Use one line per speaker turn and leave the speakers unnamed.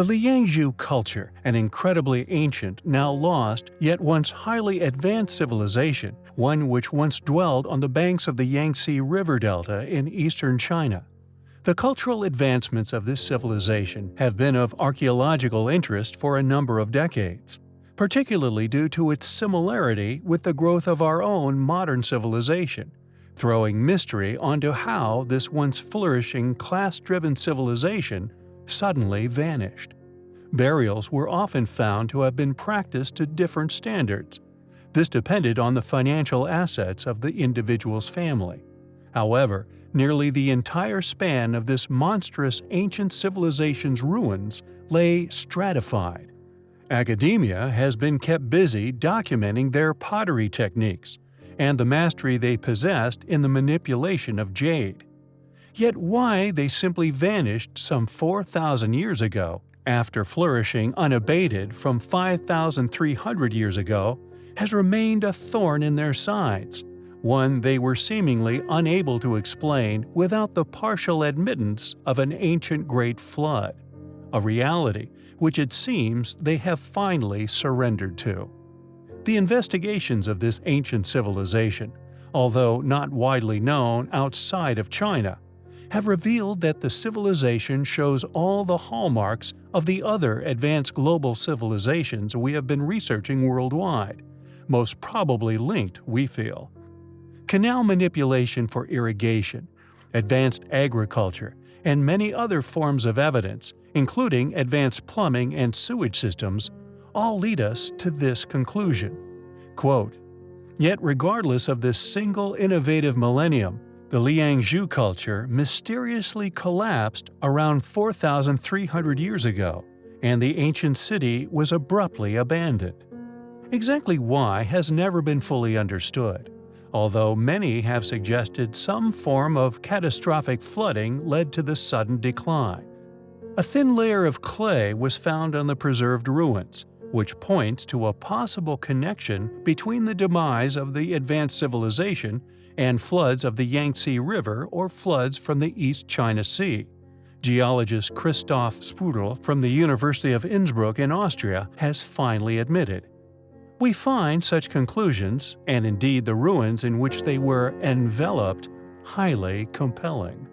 The Liangzhu culture, an incredibly ancient, now lost, yet once highly advanced civilization, one which once dwelled on the banks of the Yangtze River Delta in eastern China. The cultural advancements of this civilization have been of archaeological interest for a number of decades, particularly due to its similarity with the growth of our own modern civilization, throwing mystery onto how this once flourishing class-driven civilization suddenly vanished. Burials were often found to have been practiced to different standards. This depended on the financial assets of the individual's family. However, nearly the entire span of this monstrous ancient civilization's ruins lay stratified. Academia has been kept busy documenting their pottery techniques and the mastery they possessed in the manipulation of jade. Yet why they simply vanished some 4,000 years ago, after flourishing unabated from 5,300 years ago, has remained a thorn in their sides one they were seemingly unable to explain without the partial admittance of an ancient great flood, a reality which it seems they have finally surrendered to. The investigations of this ancient civilization, although not widely known outside of China, have revealed that the civilization shows all the hallmarks of the other advanced global civilizations we have been researching worldwide, most probably linked, we feel, canal manipulation for irrigation, advanced agriculture, and many other forms of evidence, including advanced plumbing and sewage systems, all lead us to this conclusion. Quote, Yet regardless of this single innovative millennium, the Liangzhu culture mysteriously collapsed around 4,300 years ago, and the ancient city was abruptly abandoned. Exactly why has never been fully understood although many have suggested some form of catastrophic flooding led to the sudden decline. A thin layer of clay was found on the preserved ruins, which points to a possible connection between the demise of the advanced civilization and floods of the Yangtze River or floods from the East China Sea. Geologist Christoph Spötl from the University of Innsbruck in Austria has finally admitted we find such conclusions, and indeed the ruins in which they were enveloped, highly compelling.